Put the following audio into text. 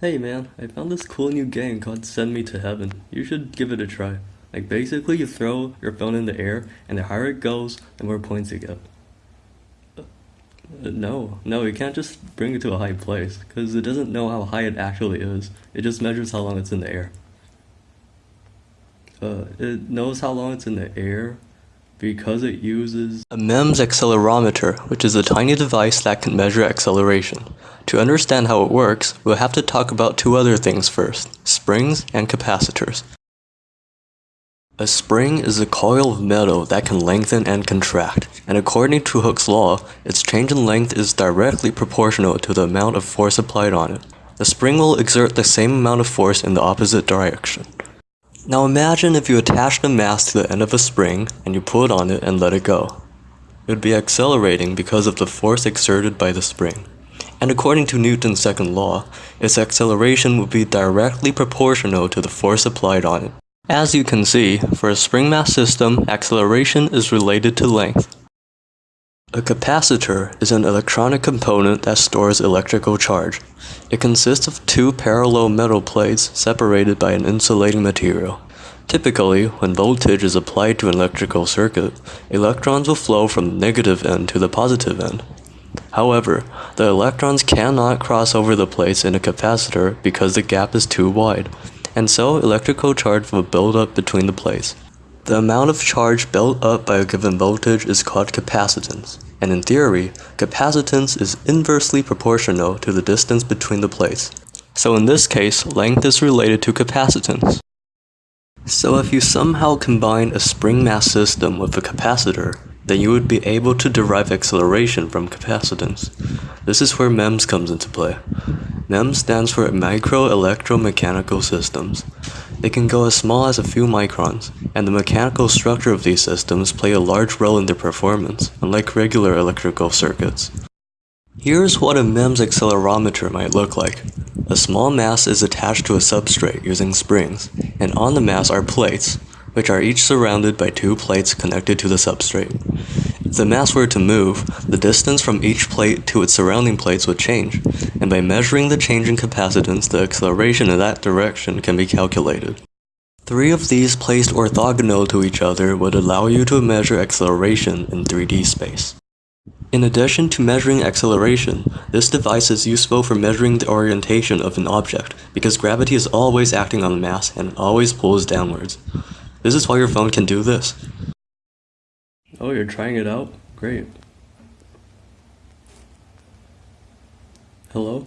Hey man, I found this cool new game called Send Me to Heaven. You should give it a try. Like basically you throw your phone in the air and the higher it goes, the more points you get. Uh, no, no, you can't just bring it to a high place, because it doesn't know how high it actually is. It just measures how long it's in the air. Uh, it knows how long it's in the air because it uses a MEMS accelerometer, which is a tiny device that can measure acceleration. To understand how it works, we'll have to talk about two other things first, springs and capacitors. A spring is a coil of metal that can lengthen and contract, and according to Hooke's law, its change in length is directly proportional to the amount of force applied on it. The spring will exert the same amount of force in the opposite direction. Now imagine if you attached a mass to the end of a spring and you pulled on it and let it go. It would be accelerating because of the force exerted by the spring. And according to Newton's second law, its acceleration would be directly proportional to the force applied on it. As you can see, for a spring mass system, acceleration is related to length. A capacitor is an electronic component that stores electrical charge. It consists of two parallel metal plates separated by an insulating material. Typically, when voltage is applied to an electrical circuit, electrons will flow from the negative end to the positive end. However, the electrons cannot cross over the plates in a capacitor because the gap is too wide, and so electrical charge will build up between the plates. The amount of charge built up by a given voltage is called capacitance, and in theory, capacitance is inversely proportional to the distance between the plates. So in this case, length is related to capacitance. So if you somehow combine a spring mass system with a capacitor, then you would be able to derive acceleration from capacitance. This is where MEMS comes into play. MEMS stands for Micro Electromechanical Systems. They can go as small as a few microns, and the mechanical structure of these systems play a large role in their performance, unlike regular electrical circuits. Here's what a MEMS accelerometer might look like. A small mass is attached to a substrate using springs, and on the mass are plates, which are each surrounded by two plates connected to the substrate. If the mass were to move, the distance from each plate to its surrounding plates would change, and by measuring the change in capacitance, the acceleration in that direction can be calculated. Three of these placed orthogonal to each other would allow you to measure acceleration in 3D space. In addition to measuring acceleration, this device is useful for measuring the orientation of an object, because gravity is always acting on the mass and always pulls downwards. This is why your phone can do this. Oh, you're trying it out? Great. Hello?